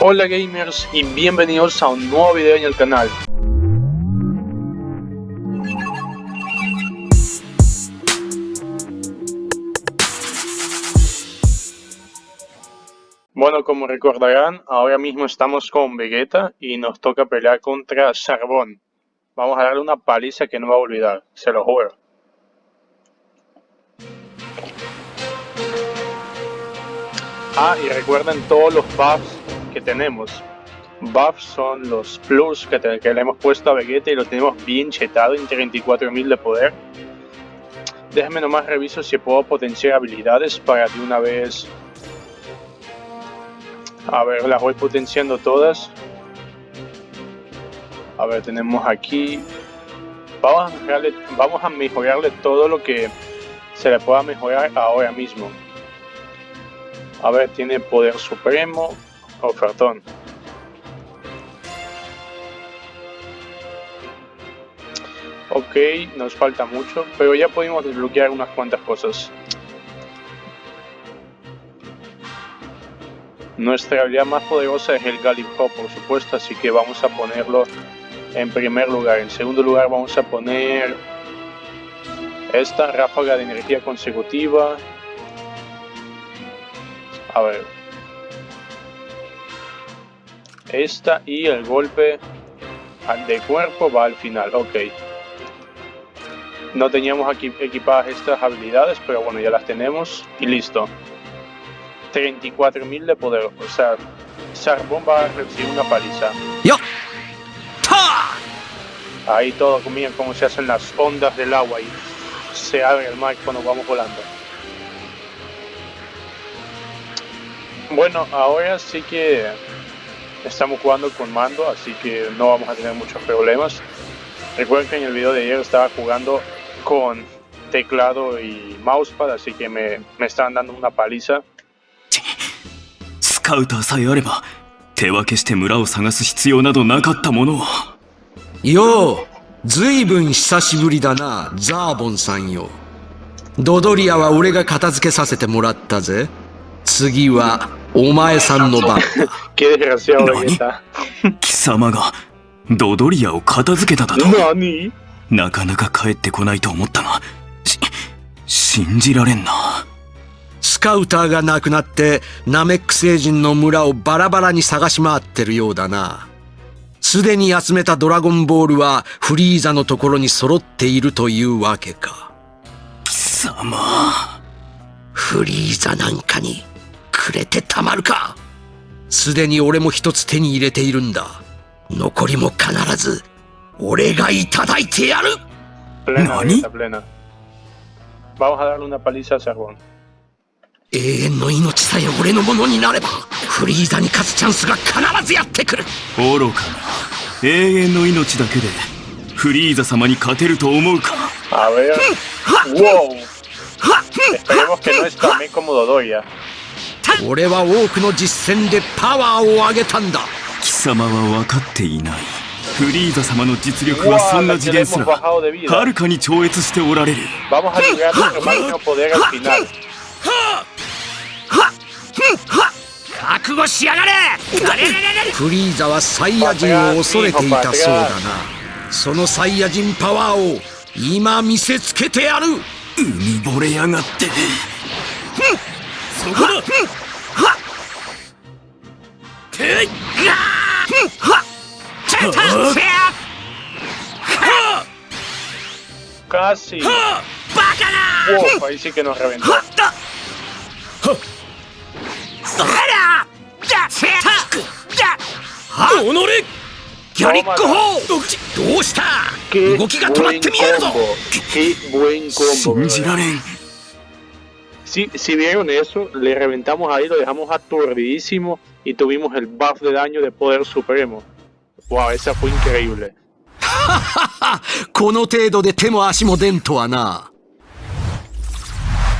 Hola gamers y bienvenidos a un nuevo video en el canal. Bueno, como recordarán, ahora mismo estamos con Vegeta y nos toca pelear contra Charbón. Vamos a darle una paliza que no va a olvidar, se lo juro. Ah, y recuerden todos los buffs que tenemos. Buffs son los plus que, le hemos puesto a Vegeta y lo tenemos bien chetado en 34.000 de poder. Déjenme nomás reviso si puedo potenciar habilidades para de una vez... A ver, las voy potenciando todas. A ver, tenemos aquí... Vamos a, mejorarle, vamos a mejorarle todo lo que se le pueda mejorar ahora mismo. A ver, tiene poder supremo, ofertón. Ok, nos falta mucho, pero ya pudimos desbloquear unas cuantas cosas. Nuestra habilidad más poderosa es el Gallip Hop, por supuesto, así que vamos a ponerlo en primer lugar. En segundo lugar vamos a poner esta ráfaga de energía consecutiva. A ver. Esta y el golpe de cuerpo va al final, ok. No teníamos aquí equipadas estas habilidades, pero bueno, ya las tenemos y listo. 34.000 de poder, o sea, Charbón va a recibir una paliza. ¡Yo! Ahí todo, miren cómo se hacen las ondas del agua y se abre el mar cuando vamos volando. Bueno, ahora sí que estamos jugando con mando, así que no vamos a tener muchos problemas. Recuerden que en el video de ayer estaba jugando con teclado y mousepad, así que me, me estaban dando una paliza. スカウターさえあれば手分けして村を探す必要などなかったものをようずいぶん久しぶりだなザーボンさんよドドリアは俺が片付けさせてもらったぜ次はお前さんの番。貴様がドドリアを片付けただと？なかなか帰ってこないと思ったが。し信じられんな。スカウターが亡くなってナメック星人の村をバラバラに探し回ってるようだな。すでに集めたドラゴンボールはフリーザのところに揃っているというわけか。貴様。フリーザなんかにくれてたまるか。すでに俺も一つ手に入れているんだ。残りも必ず俺がいただいてやる。何永遠の命さえ俺のものになればフリーザに勝つチャンスが必ずやってくる。愚かな。永遠の命だけでフリーザ様に勝てると思うか？Wow. Esperemos que no es tan cómodo Doya. 俺は多くの実戦でパワーを上げたんだ。貴様は分かっていない。フリーザ様の実力はそんな次元すらはるかに超越しておられる。覚悟しやがれフリーザはサイヤ人を恐れていたそうだなそのサイヤ人パワーを今見せつけてやる海ぼれやがってそこだ Casi. Wow, ahí sí que nos reventó. ギャリック砲どうした Si, si vieron eso, le reventamos ahí, lo dejamos aturdidísimo y tuvimos el buff de daño de poder supremo. Wow, esa fue increíble. この程度で手も足も出んとはな。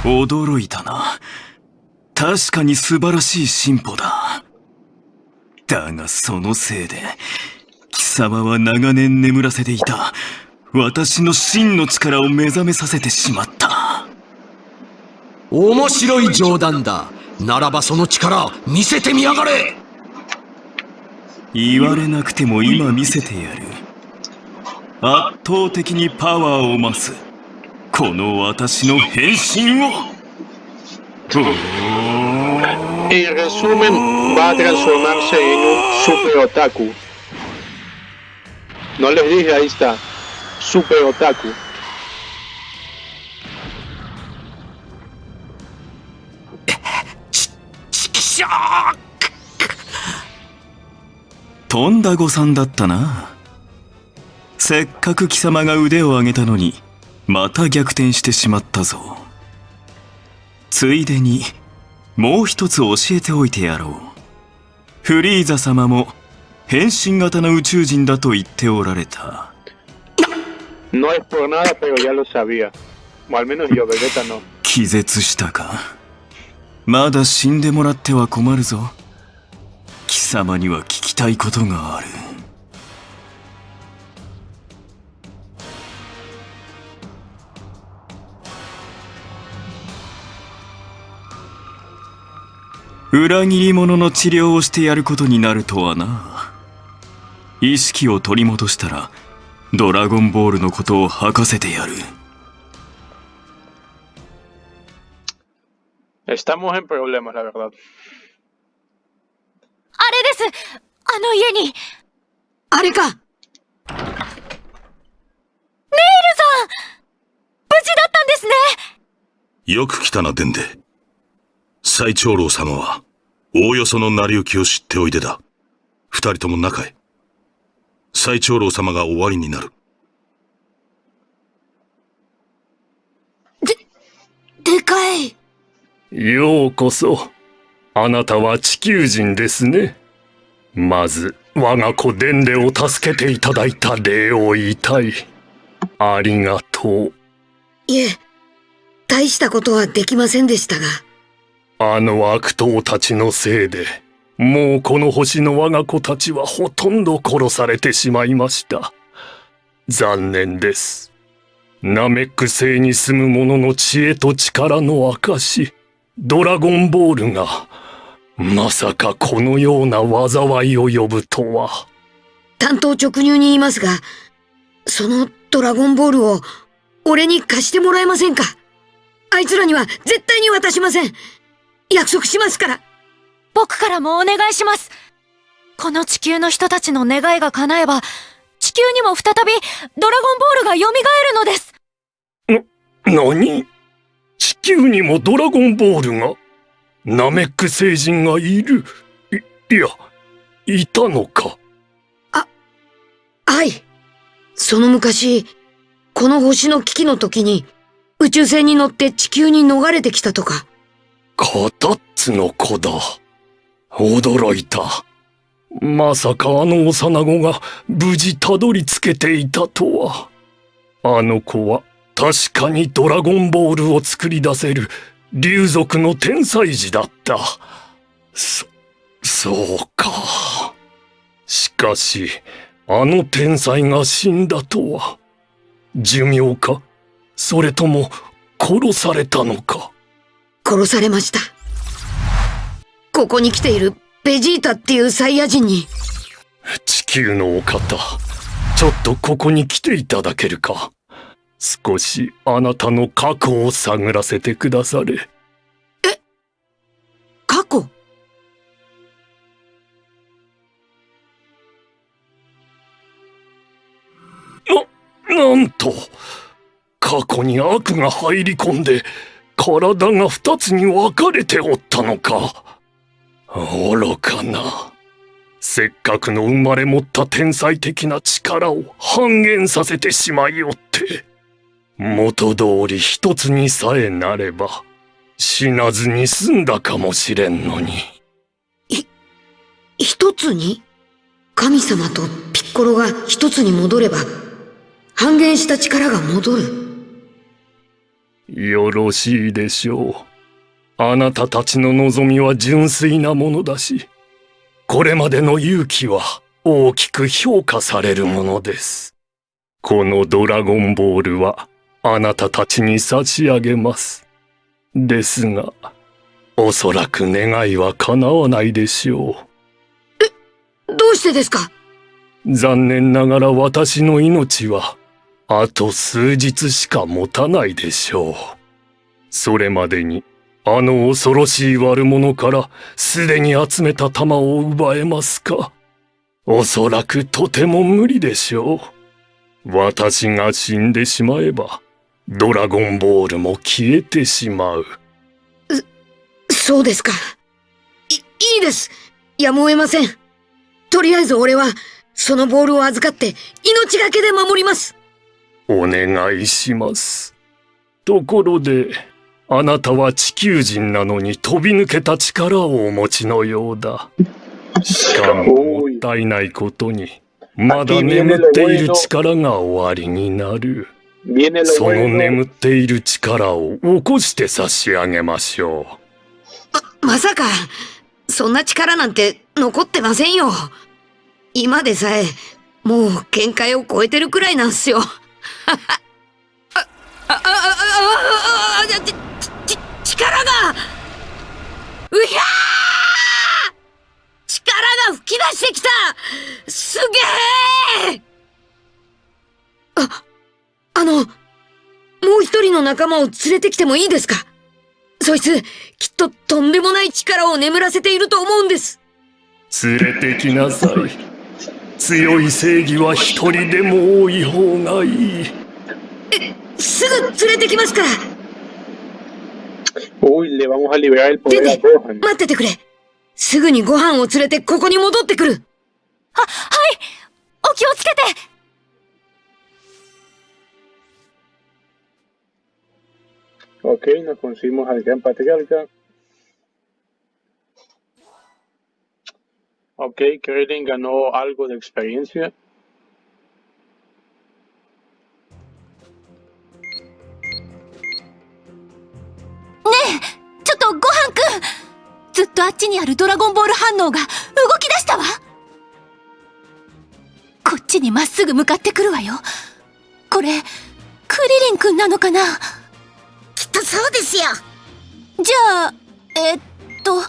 驚いたな。確かに素晴らしい進歩だ。だがそのせいで、貴様は長年眠らせていた、私の真の力を目覚めさせてしまった。面白い冗談だ。ならばその力、見せてみやがれ言われなくても今見せてやる圧倒的にパワーを増すこの私の変身を En resumen, va a transformarse en un super otaku. No les dije, ahí está. Super otaku. ちきしょとんだ誤算だったな。せっかく貴様が腕を上げたのにまた逆転してしまったぞ。ついでにもう一つ教えておいてやろう。フリーザ様も変身型の宇宙人だと言っておられた。No es por nada, pero ya lo sabía. O al menos yo, Vegeta no. 気絶したか？まだ死んでもらっては困るぞ。貴様には聞きたいことがある。裏切り者の治療をしてやることになるとはな。意識を取り戻したらドラゴンボールのことを吐かせてやる。Estamos en problemas, la verdad. あれですあの家にネイルあれかさん無事だったんですねよく来たな、デンデ。最長老様は、おおよその成り行きを知っておいでだ。二人とも中へ。最長老様が終わりになる。でかいようこそ。あなたは地球人ですね。まず、我が子デンデを助けていただいた礼を言いたい。ありがとう。いえ大したことはできませんでしたがあの悪党たちのせいで、もうこの星の我が子たちはほとんど殺されてしまいました。残念です。ナメック星に住む者の知恵と力の証、ドラゴンボールが、まさかこのような災いを呼ぶとは。担当直入に言いますがそのドラゴンボールを俺に貸してもらえませんか？あいつらには絶対に渡しません。約束しますから。僕からもお願いします。この地球の人たちの願いが叶えば地球にも再びドラゴンボールが蘇るのです。何？地球にもドラゴンボールがナメック星人がいるい、いや、いたのか。はいその昔この星の危機の時に宇宙船に乗って地球に逃れてきたとかカタッツの子だ。驚いた。まさかあの幼子が無事たどり着けていたとは。あの子は確かにドラゴンボールを作り出せる竜族の天才児だった。そ、そうか。しかし、あの天才が死んだとは。寿命か？それとも殺されたのか？殺されましたここに来ているベジータっていうサイヤ人に地球のお方、ちょっとここに来ていただけるか？少しあなたの過去を探らせてくだされ。過去？なんと、過去に悪が入り込んで、体が二つに分かれておったのか。愚かな。せっかくの生まれ持った天才的な力を半減させてしまいおって。元通り一つにさえなれば、死なずに済んだかもしれんのに。一つに？神様とピッコロが一つに戻れば半減した力が戻るよろしいでしょう。あなたたちの望みは純粋なものだし、これまでの勇気は大きく評価されるものです。このドラゴンボールはあなたたちに差し上げます。ですが、おそらく願いは叶わないでしょう。どううしてですか？残念ながら私の命は、あと数日しか持たないでしょう。それまでに、あの恐ろしい悪者からすでに集めた玉を奪えますか？おそらくとても無理でしょう。私が死んでしまえば、ドラゴンボールも消えてしまう。そうですか。い、いいです。やむを得ません。とりあえず俺は、そのボールを預かって、命がけで守ります。お願いします。ところで、あなたは地球人なのに飛び抜けた力をお持ちのようだ。しかも もったいないことに、まだ眠っている力が終わりになる。その.眠っている力を起こして差し上げましょう。まさか、そんな力なんて残ってませんよ。今でさえ、もう限界を超えてるくらいなんすよ。あ、あ、あ、あ、あ、あ、あ、ち、ち、力がうひゃー力が吹き出してきたすげえあ、あの、もう一人の仲間を連れてきてもいいですか？そいつ、きっととんでもない力を眠らせていると思うんです。連れてきなさい。強い正義は一人でも多い方がいい。すぐ連れてきますから。Uy, le vamos a liberar el デ poder デ a Gohan.、待っててくれ。すぐにご飯を連れてここに戻ってくる。は、はいお気をつけて Ok, nos conseguimos al gran patriarca. Ok, Krillin ganó algo de experiencia. ちょっとごはんくんずっとあっちにあるドラゴンボール反応が動き出したわこっちにまっすぐ向かってくるわよこれクリリンくんなのかな？そうですよ。じゃあえっとこ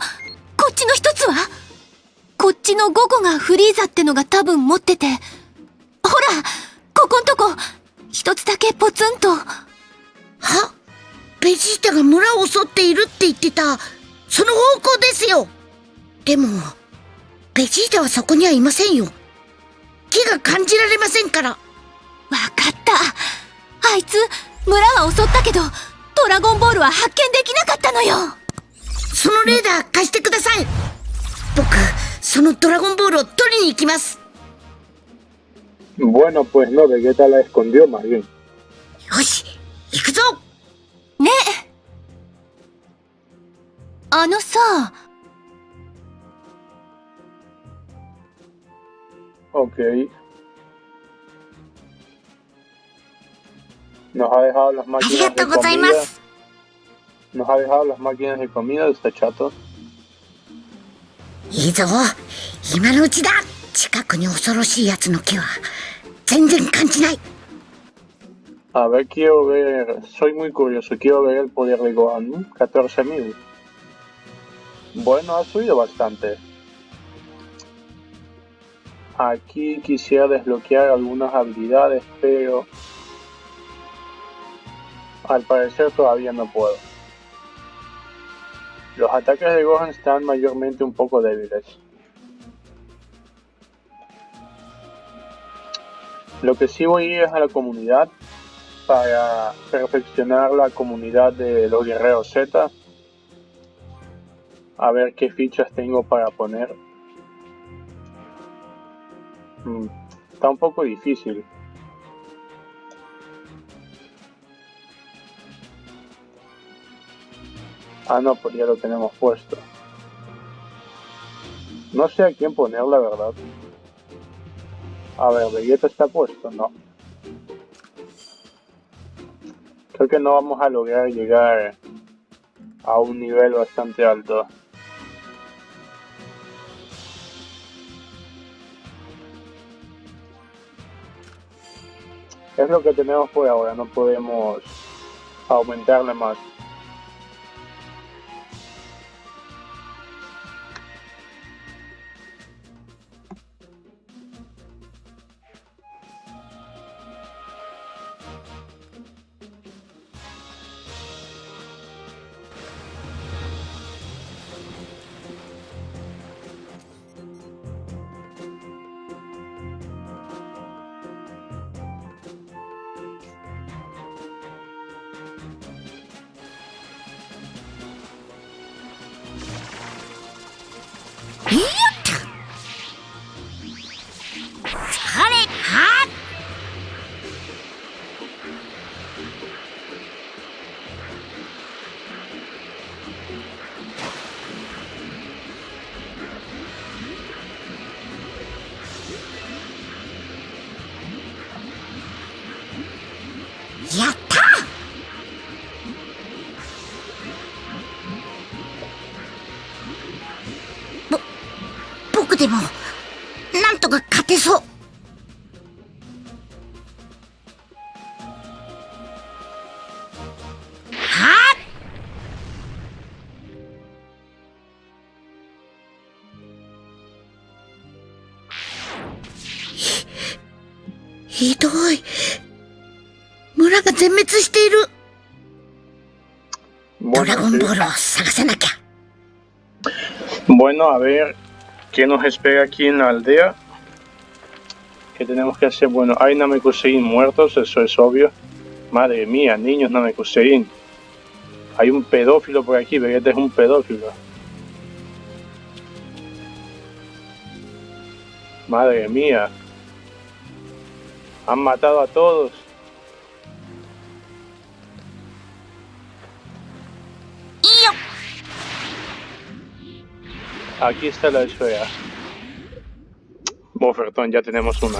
っちの一つは？こっちの5個がフリーザってのが多分持ってて。ほらここんとこ。一つだけポツンと。は？ベジータが村を襲っているって言ってた、その方向ですよ。でも、ベジータはそこにはいませんよ。木が感じられませんから。わかった。あいつ村は襲ったけどドラゴンボールは発見できなかったのよそのレーダー貸してください僕、そのドラゴンボールを取りに行きます。Bueno, pues no, Vegeta la escondió más bien. よし、行くぞねあのさ Ok. Nos ha dejado las あり máquinas が de とうございま comida. す。 Nos ha dejado las máquinas de comida, está chato. いいぞ今のうちだ近くに恐ろしい奴の気は全然感じない A ver, quiero ver. Soy muy curioso, quiero ver el poder de Gohan. ¿no? 14.000. Bueno, ha subido bastante. Aquí quisiera desbloquear algunas habilidades, pero. al parecer todavía no puedo. Los ataques de Gohan están mayormente un poco débiles. Lo que sí voy es a la comunidad para perfeccionar la comunidad de los guerreros Z. A ver qué fichas tengo para poner. Mm, está un poco difícil. Ah, no, pues ya lo tenemos puesto. No sé a quién poner, la verdad. A ver, Vegeta está puesto, no. Creo que no vamos a lograr llegar a un nivel bastante alto. Es lo que tenemos por ahora, no podemos aumentarle más. Bueno, ラゴン sí. ボールを探さなきゃ Bueno, a ver qué nos espera aquí en la aldea. ¿Qué tenemos que hacer? Bueno, hay Namekusein muertos, eso es obvio. Madre mía, niños Namekusein. Hay un pedófilo por aquí, Vegeta es un pedófilo. Madre mía. Han matado a todos. Aquí está la esfera. Bofertón, ya tenemos una.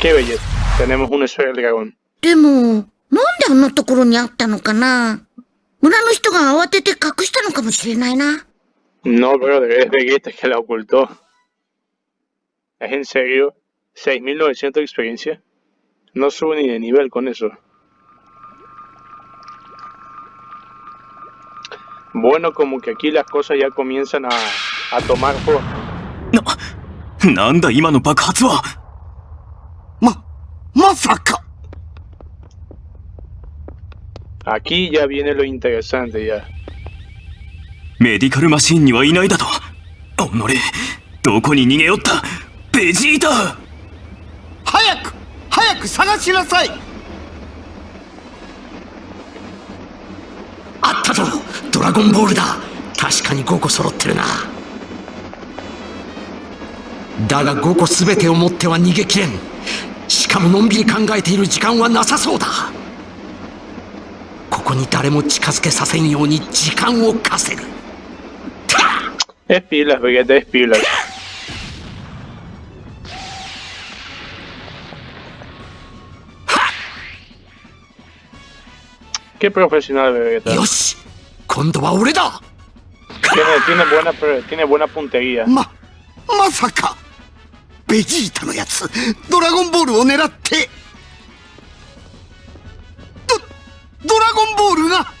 ¡Qué belleza! Tenemos una esfera del dragón. でも、なんであんなところにあったのかな村の人が慌てて隠したのかもしれないな。 No, brother, es Vegeta que la ocultó. ¿Es en serio? ¿6.900 de experiencia? No subo ni de nivel con eso. Bueno, como que aquí las cosas ya comienzan a, a tomar forma. なんだ今の爆発はま、まさか Aquí ya viene lo interesante ya. メディカルマシーンにはいないだとおのれどこに逃げよったベジータ早く早く探しなさいあったぞドラゴンボールだ。確かに5個揃ってるな。だが5個全てを持っては逃げきれん。しかものんびり考えている時間はなさそうだ。ここに誰も近づけさせんように時間を稼ぐ。Es pilas, Vegeta, es pila. Qué profesional Vegeta. よし今度は俺だ Tiene, tiene, buena, tiene buena puntería. ま、まさかベジータのやつドラゴンボールを狙ってドドラゴンボールが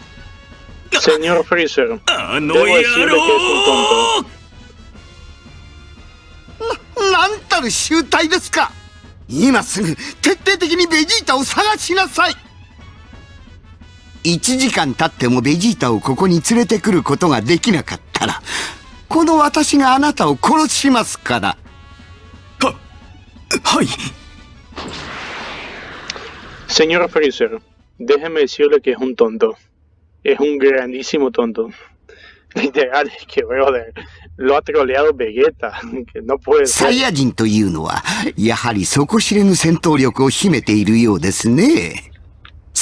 Señor Freezer, あの debo 野 decirle que es un 郎 tonto. なんたる集体ですか今すぐ徹底的にベジータを探しなさい1時間経ってもベジータをここに連れてくることができなかったらこの私があなたを殺しますからはい Señor Freezer, déjeme decirle que es un tonto. Es un grandísimo tonto. Literal, es que, brother, lo ha troleado Vegeta. Que no puede サイ ser. ヤ人というのは、やはり底知れぬ戦闘力を秘めているようですね。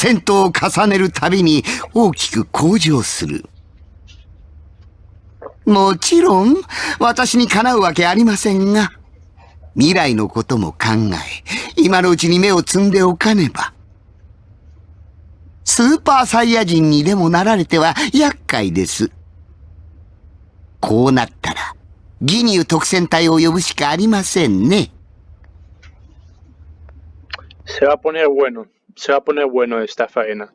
戦闘を重ねるたびに大きく向上する。もちろん、私にかなうわけありませんが、未来のことも考え、今のうちに目を摘んでおかねば。スーパーサイヤ人にでもなられては厄介です。こうなったら、ギニュー特戦隊を呼ぶしかありませんね。Se va a poner bueno. Se va a poner bueno esta faena.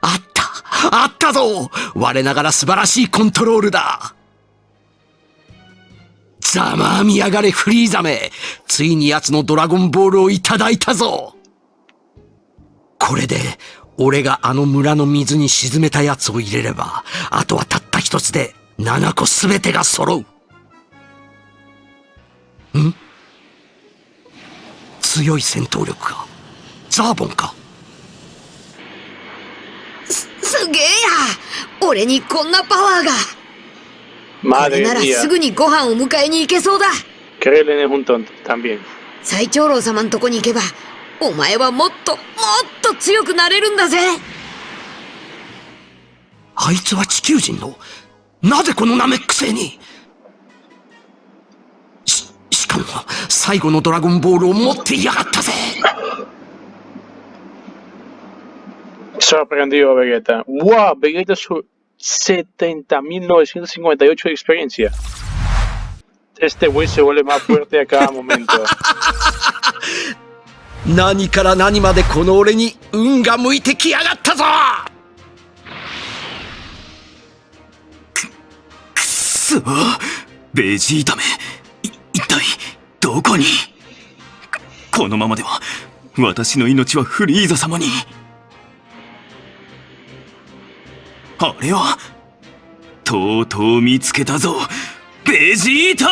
あったあったぞ我ながら素晴らしいコントロールだ!ざまあみやがれフリーザめついに奴のドラゴンボールをいただいたぞ!これで俺があの村の水に沈めた奴を入れればあとはたった一つで七個すべてが揃う。ん？強い戦闘力か？ザーボンか？すすげえや！俺にこんなパワーが！これならすぐにご飯を迎えに行けそうだ！最長老様のとこに行けば、お前はもっと、もっと強くなれるんだぜ！あいつは地球人のなぜこのナメック星にし、しかも最後のドラゴンボールを持っていやがったぜ Sorprendido Vegeta. ¡Wow! Vegeta su 70.958 de experiencia. Este güey se vuelve más fuerte a cada momento. 何から何までこの俺に運が向いてきやがったぞそベジータめ。一体どこに？このままでは私の命はフリーザ様に。あれはとうとう見つけたぞベジータ！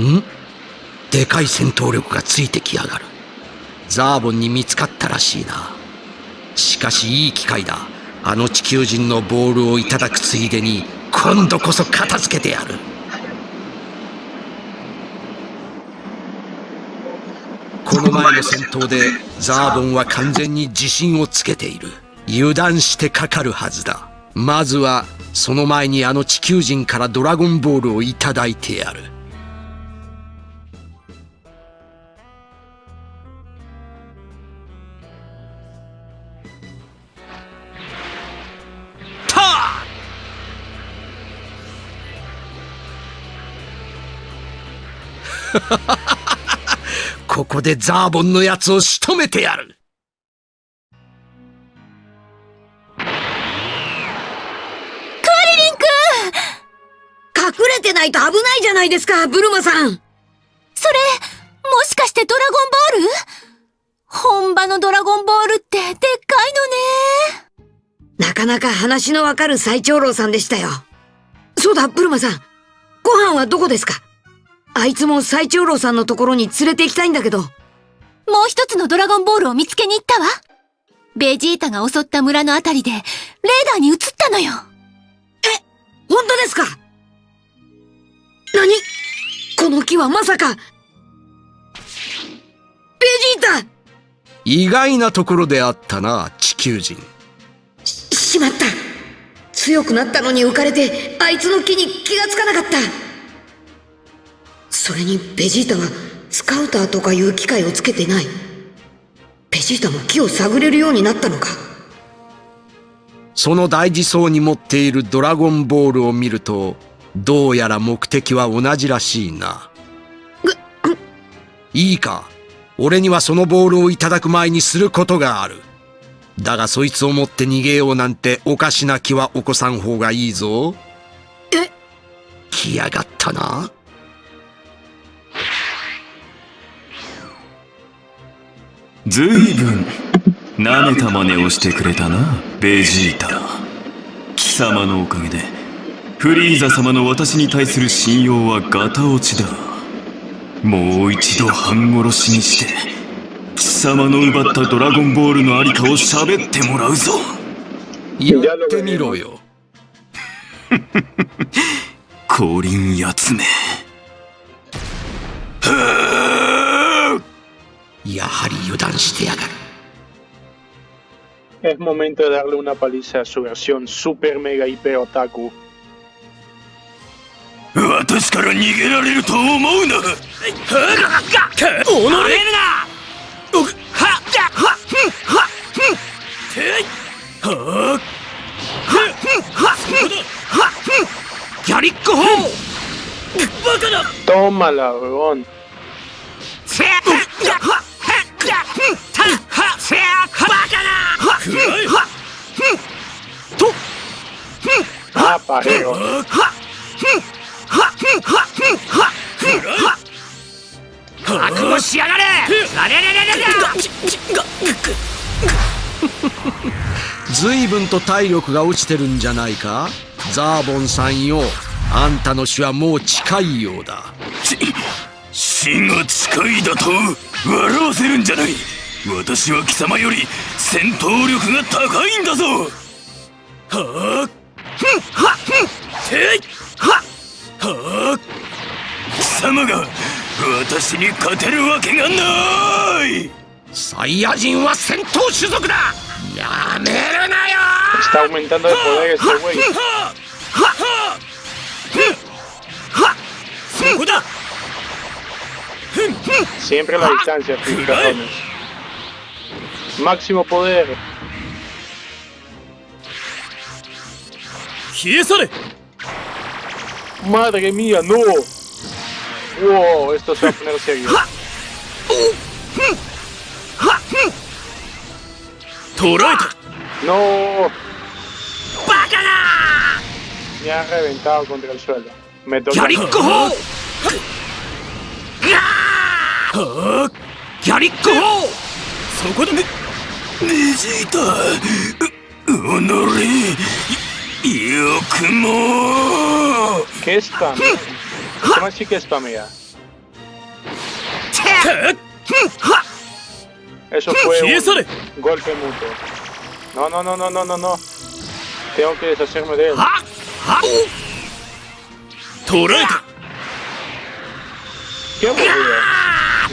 ん？でかい戦闘力がついてきやがる。ザーボンに見つかったらしいな。しかしいい機会だ。あの地球人のボールをいただくついでに今度こそ片付けてやる。この前の戦闘でザーボンは完全に自信をつけている。油断してかかるはずだ。まずはその前にあの地球人からドラゴンボールをいただいてやる。ここでザーボンのやつを仕留めてやる。隠れてないと危ないじゃないですかブルマさん。それ、もしかしてドラゴンボール？本場のドラゴンボールってでっかいのね。なかなか話のわかる最長老さんでしたよ。そうだブルマさん。ご飯はどこですか？あいつも最長老さんのところに連れて行きたいんだけど。もう一つのドラゴンボールを見つけに行ったわ。ベジータが襲った村のあたりで、レーダーに映ったのよ。本当ですか？何？この木はまさか。ベジータ！意外なところであったな地球人。ししまった。強くなったのに浮かれてあいつの木に気がつかなかったそれにベジータはスカウターとかいう機械をつけてないベジータも木を探れるようになったのかその大事そうに持っているドラゴンボールを見るとどうやら目的は同じらしいな。いいか俺にはそのボールをいただく前にすることがある。だがそいつを持って逃げようなんておかしな気は起こさん方がいいぞ。え？来やがったな。ずいぶん舐めた真似をしてくれたなベジータ。貴様のおかげでフリーザ様の私に対する信用はガタ落ちだ。もう一度半殺しにして貴様の奪ったドラゴンボールのありかを喋ってもらうぞ。やってみろよ。降臨やつめやはり油断してやがる。Es momento de darle una paliza a su versión super mega hiper otaku. 私かずい。ぶん と体力が落ちてるんじゃないか？ザーボンさんよ。あんたの死はもう近いようだ。死が近いだと？笑わせるんじゃない。私は貴様より戦闘力が高いんだぞ。はあふん。はっ。ふん。ていははあ貴様が私に勝てるわけがないサイヤ人は戦闘種族だやめるなよ Está aumentando de poder este güey. そこだ Siempre a la distancia, cabrones. Máximo poder. ¡Madre mía, no! ¡Wow! Esto se va a poner serio. ¡No! ¡Me ha reventado contra el suelo! ¡Me toca! ギャリック,よくも。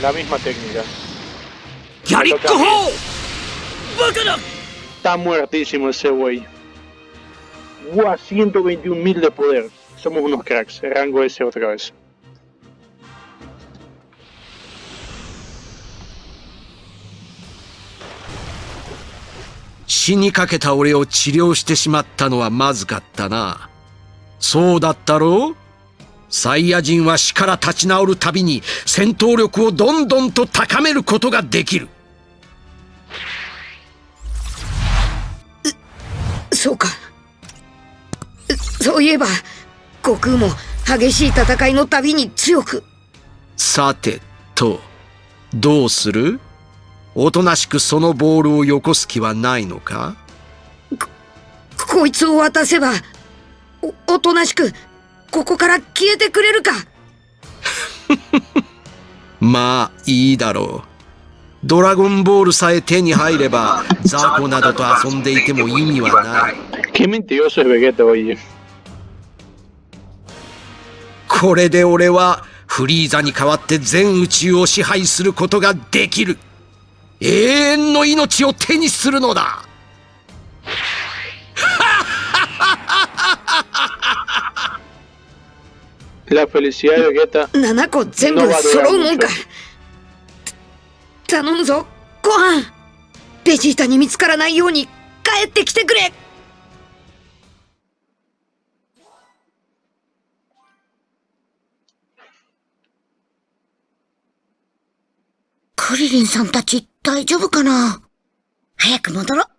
La misma técnica. ギャリック砲バカだ Está muertísimo ese güey. ¡Guau! 121.000 de poder. Somos unos cracks. Rango S otra vez. 死にかけた俺を治療してしまったのはまずかったな。そうだったろうサイヤ人は死から立ち直るたびに戦闘力をどんどんと高めることができる。そうか。そういえば、悟空も激しい戦いのたびに強く。さてと、どうする？おとなしくそのボールをよこす気はないのか？こいつを渡せば、お、おとなしく、ここから消えてくれるか。まあいいだろう。ドラゴンボールさえ手に入れば、ザコなどと遊んでいても意味はない。これで俺はフリーザに代わって全宇宙を支配することができる。永遠の命を手にするのだ。La felicidad de Vegeta 7個全部揃うもんか。頼むぞ、ご飯。ベジータに見つからないように帰ってきてくれ。クリリンさんたち大丈夫かな早く戻ろう。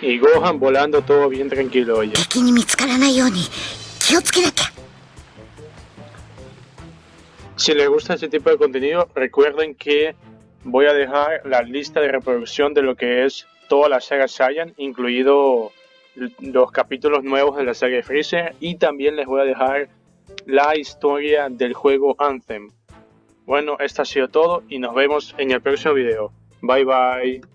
y Gohan volando todo bien tranquilo, oye. Si les gusta este tipo de contenido, recuerden que voy a dejar la lista de reproducción de lo que es toda la saga Saiyan, incluido los capítulos nuevos de la saga Freezer, y también les voy a dejar la historia del juego Anthem. Bueno, esto ha sido todo y nos vemos en el próximo video. Bye bye.